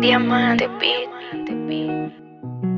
diamante, diamante, diamante.